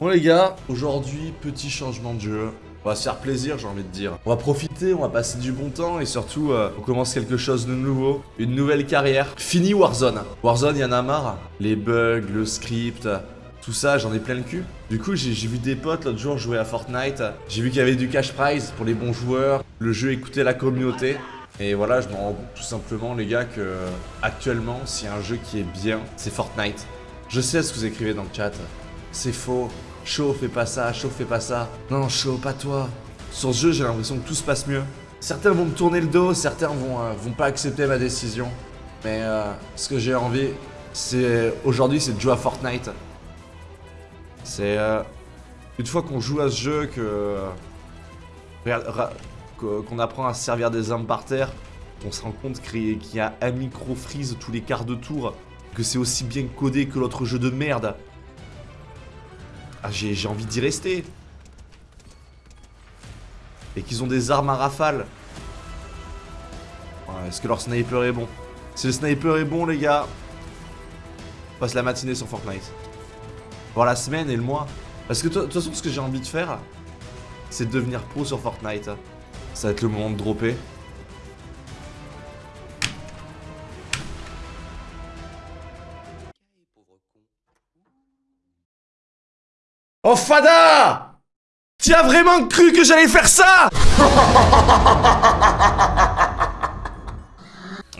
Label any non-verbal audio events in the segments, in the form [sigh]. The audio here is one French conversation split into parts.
Bon les gars, aujourd'hui, petit changement de jeu. On va se faire plaisir, j'ai envie de dire. On va profiter, on va passer du bon temps et surtout, euh, on commence quelque chose de nouveau. Une nouvelle carrière. Fini Warzone. Warzone, y en a marre. Les bugs, le script, tout ça, j'en ai plein le cul. Du coup, j'ai vu des potes l'autre jour jouer à Fortnite. J'ai vu qu'il y avait du cash prize pour les bons joueurs. Le jeu écoutait la communauté. Et voilà, je me rends compte tout simplement, les gars, que actuellement, s'il y a un jeu qui est bien, c'est Fortnite. Je sais ce que vous écrivez dans le chat. C'est faux. Chaud, fais pas ça, chaud, fais pas ça. Non, chaud, pas toi. Sur ce jeu, j'ai l'impression que tout se passe mieux. Certains vont me tourner le dos, certains vont, euh, pas accepter ma décision. Mais euh, ce que j'ai envie, c'est aujourd'hui, c'est de jouer à Fortnite. C'est euh, une fois qu'on joue à ce jeu que qu'on apprend à se servir des armes par terre, on se rend compte qu'il y a un micro freeze tous les quarts de tour, que c'est aussi bien codé que l'autre jeu de merde. Ah, j'ai envie d'y rester. Et qu'ils ont des armes à rafale. Est-ce que leur sniper est bon? Si le sniper est bon, les gars, on passe la matinée sur Fortnite. Voir la semaine et le mois. Parce que de toute façon, ce que j'ai envie de faire, c'est de devenir pro sur Fortnite. Ça va être le moment de dropper. Oh Fada Tu as vraiment cru que j'allais faire ça? [laughs]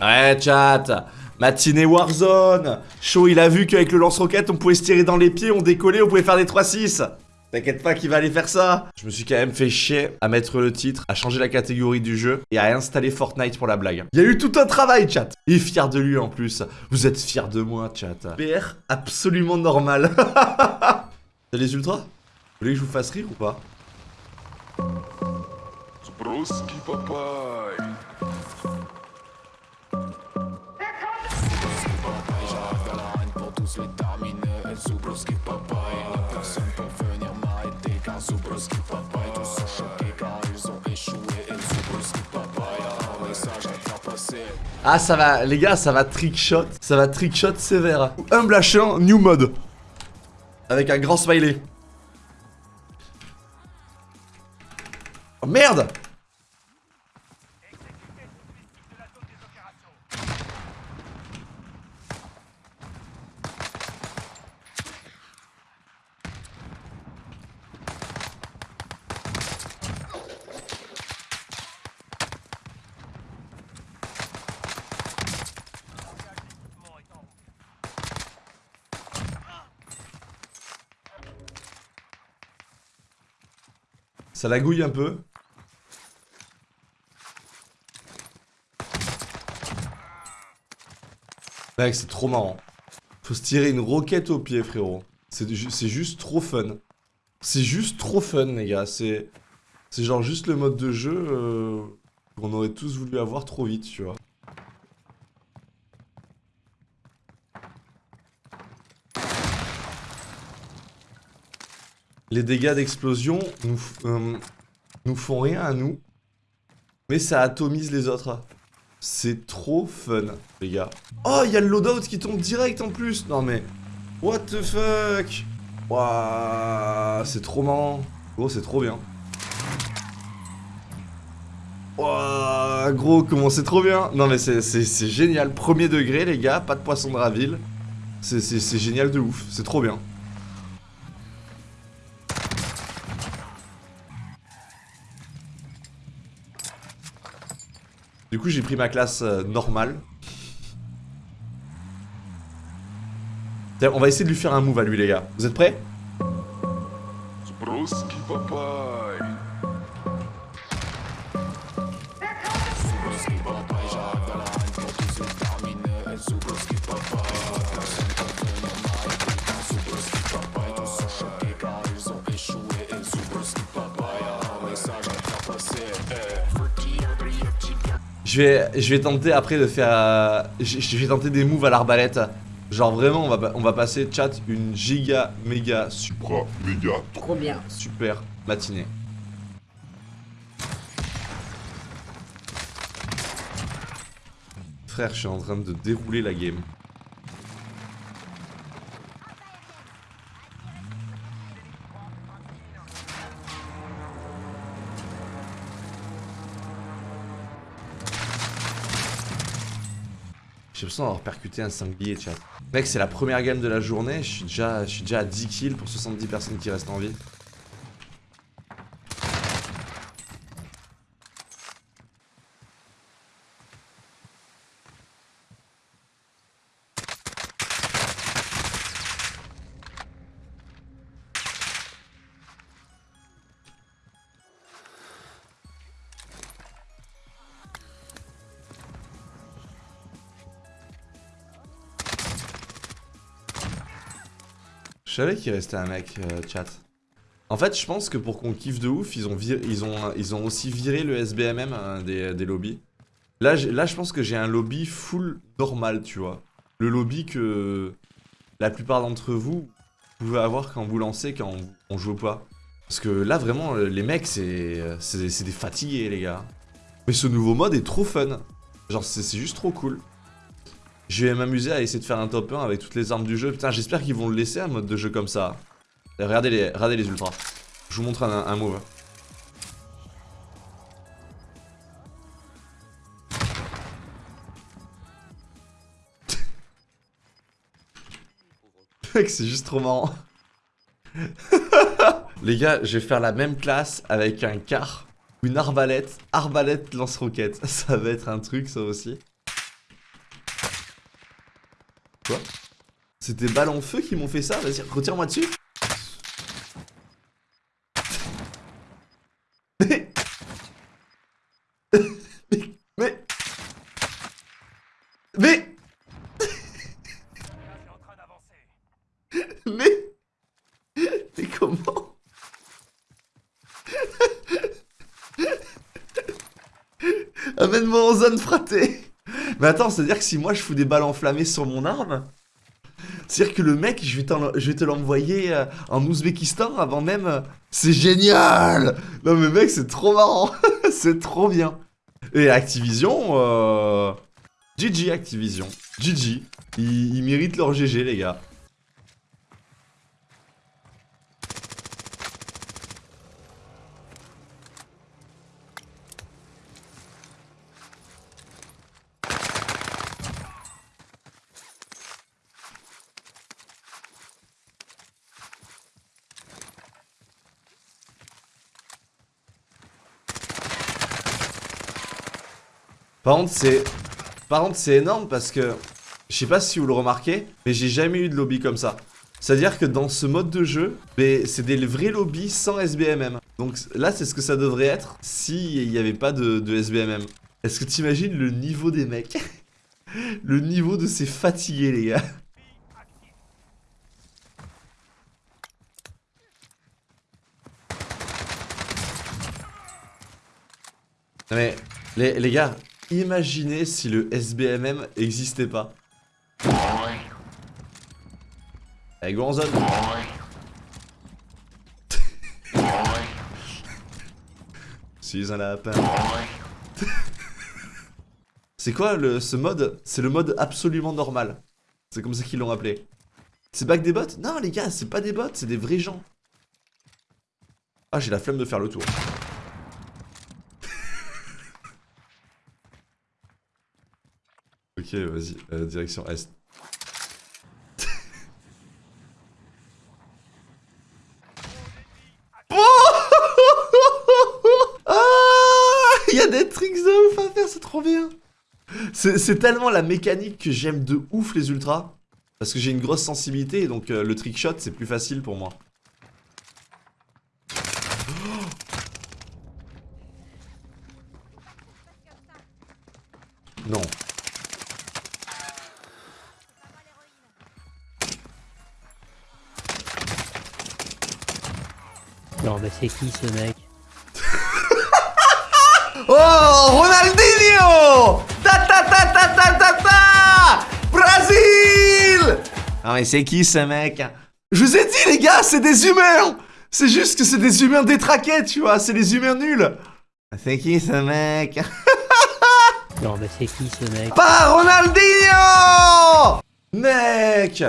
Ouais chat Matinée Warzone Chaud il a vu qu'avec le lance-roquette on pouvait se tirer dans les pieds, on décollait, on pouvait faire des 3-6 T'inquiète pas qu'il va aller faire ça Je me suis quand même fait chier à mettre le titre, à changer la catégorie du jeu et à installer Fortnite pour la blague. Il y a eu tout un travail, chat Il est fier de lui en plus. Vous êtes fier de moi, chat. PR absolument normal. [laughs] T'as les ultras? Vous voulez que je vous fasse rire ou pas? Ah ça va, les gars, ça va trickshot, ça va trickshot sévère. Humble H1, new mode. Avec un grand smiley. Oh merde Ça la gouille un peu. Mec, c'est trop marrant. Faut se tirer une roquette au pied, frérot. C'est juste trop fun. C'est juste trop fun, les gars. C'est genre juste le mode de jeu euh, qu'on aurait tous voulu avoir trop vite, tu vois. Les dégâts d'explosion nous, euh, nous font rien à nous. Mais ça atomise les autres. C'est trop fun, les gars. Oh, il y a le loadout qui tombe direct en plus. Non mais, what the fuck? Waouh, c'est trop marrant. Gros, c'est trop bien. Waouh, gros, comment c'est trop bien. Non mais c'est génial. Premier degré, les gars, pas de poisson de raville. C'est génial de ouf, c'est trop bien. Du coup, j'ai pris ma classe euh, normale. On va essayer de lui faire un move à lui, les gars. Vous êtes prêts? Je vais, je vais tenter après de faire... Je, vais tenter des moves à l'arbalète. Genre vraiment, on va, on va passer, chat, une giga, méga, super, méga, trop bien, super matinée. Frère, je suis en train de dérouler la game. L'impression d'avoir percuté un sanglier, chat. Mec, c'est la première game de la journée. Je suis déjà, je suis déjà à 10 kills pour 70 personnes qui restent en vie. Je savais qu'il restait un mec, euh, chat. En fait, je pense que pour qu'on kiffe de ouf, ils ont, aussi viré le SBMM hein, des, des, lobbies. Là, là, je pense que j'ai un lobby full normal, tu vois. Le lobby que la plupart d'entre vous pouvez avoir quand vous lancez, quand on, joue pas. Parce que là, vraiment, les mecs, c'est des fatigués, les gars. Mais ce nouveau mode est trop fun. Genre, c'est juste trop cool. Je vais m'amuser à essayer de faire un top 1 avec toutes les armes du jeu. Putain, j'espère qu'ils vont le laisser un mode de jeu comme ça. Regardez les, regardez les ultras. Je vous montre un, un move. [laughs] C'est juste trop marrant. [laughs] les gars, je vais faire la même classe avec un car, une arbalète, arbalète lance-roquette. [laughs] Ça va être un truc, ça aussi. C'était balles en feu qui m'ont fait ça Vas-y, retire-moi dessus. Mais... Mais... Mais... Mais... Mais comment? Amène-moi en zone fraté mais attends, c'est-à-dire que si moi je fous des balles enflammées sur mon arme, c'est-à-dire que le mec, je vais, te l'envoyer euh, en Ouzbékistan avant même... Euh, c'est génial Non mais mec, c'est trop marrant [laughs] C'est trop bien Et Activision... Euh... GG Activision. GG. ils méritent leur GG, les gars. Par contre, c'est... Par contre, énorme parce que... Je sais pas si vous le remarquez, mais j'ai jamais eu de lobby comme ça. C'est-à-dire que dans ce mode de jeu, c'est des vrais lobbies sans SBMM. Donc là, c'est ce que ça devrait être s'il n'y avait pas de, SBMM. Est-ce que tu imagines le niveau des mecs? [laughs] Le niveau de ces fatigués, les gars. mais les gars, Imaginez si le SBMM existait pas. Allez, go en zone. suis un lapin. C'est quoi le, ce mode? C'est le mode absolument normal. C'est comme ça qu'ils l'ont appelé. C'est back des bots? Non les gars, c'est pas des bots, c'est des vrais gens. Ah, j'ai la flemme de faire le tour. Ok, vas-y, euh, direction Est. [laughs] ah Il y a des tricks de ouf à faire, c'est trop bien C'est tellement la mécanique que j'aime de ouf les ultras. Parce que j'ai une grosse sensibilité, donc euh, le trick shot c'est plus facile pour moi. [gasps] Non. Non, mais c'est qui ce mec? [laughs] Oh Ronaldinho! Ta ta ta ta ta ta ta! Brésil! Ah mais c'est qui ce mec? Je vous ai dit les gars, c'est des humains! C'est juste que c'est des humains détraqués, tu vois, c'est des humains nuls! C'est qui ce mec? Non mais c'est qui ce mec? Pas Ronaldinho! Mec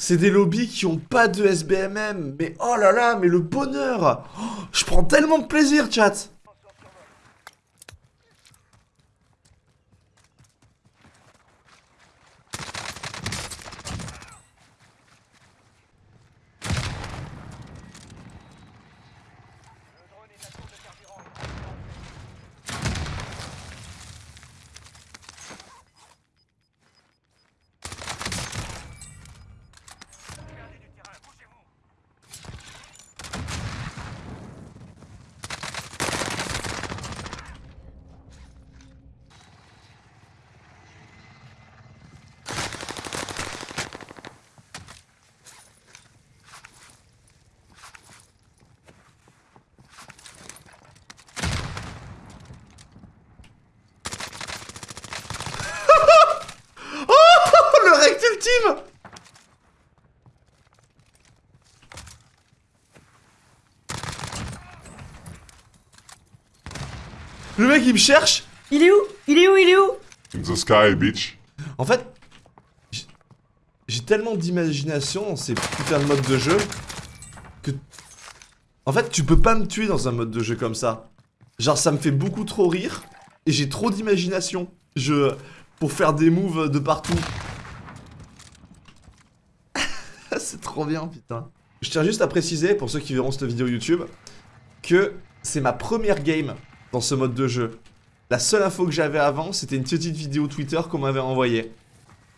c'est des lobbies qui ont pas de SBMM. Mais oh là là, mais le bonheur oh, Je prends tellement de plaisir, chat Le mec il me cherche Il est où? Il est où? Il est où? In the sky, bitch En fait, j'ai tellement d'imagination dans ces putains de modes de jeu que... En fait, tu peux pas me tuer dans un mode de jeu comme ça. Genre, ça me fait beaucoup trop rire et j'ai trop d'imagination. Je... Pour faire des moves de partout. [laughs] c'est trop bien, putain. Je tiens juste à préciser, pour ceux qui verront cette vidéo YouTube, que c'est ma première game dans ce mode de jeu. La seule info que j'avais avant, c'était une petite vidéo Twitter qu'on m'avait envoyée.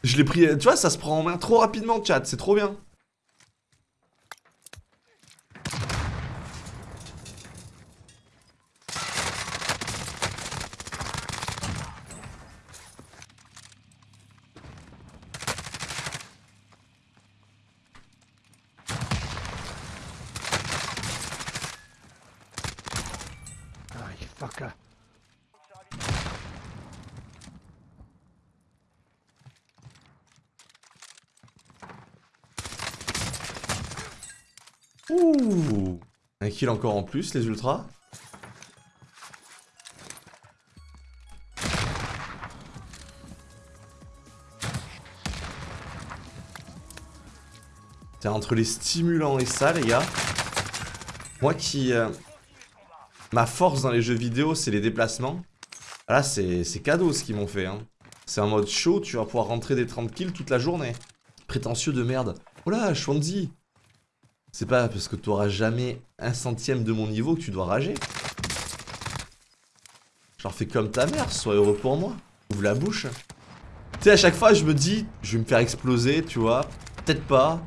Je l'ai pris, tu vois, ça se prend en main trop rapidement, chat, c'est trop bien. Ouh Un kill encore en plus, les ultras. T'es entre les stimulants et ça, les gars. Moi qui... euh, Ma force dans les jeux vidéo, c'est les déplacements. Ah Là, c'est cadeau ce qu'ils m'ont fait. Hein. C'est un mode chaud, tu vas pouvoir rentrer des 30 kills toute la journée. Prétentieux de merde. Oh là, Schwanzi C'est pas parce que t'auras jamais un centième de mon niveau que tu dois rager. J'en fais comme ta mère, sois heureux pour moi. Ouvre la bouche. Tu sais, à chaque fois, je me dis, je vais me faire exploser, tu vois. Peut-être pas.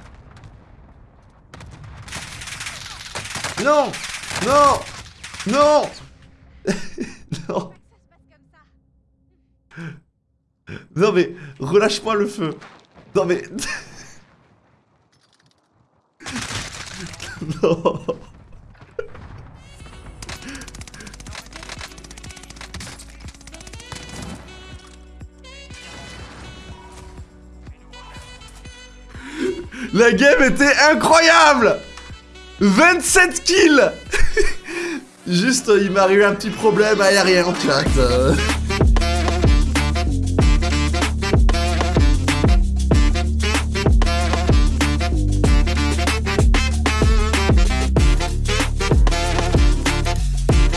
Non Non Non [laughs] Non Non mais, relâche-moi le feu Non mais... [laughs] La game était incroyable 27 kills [laughs] Juste, il m'est arrivé un petit problème aérien, chat. euh.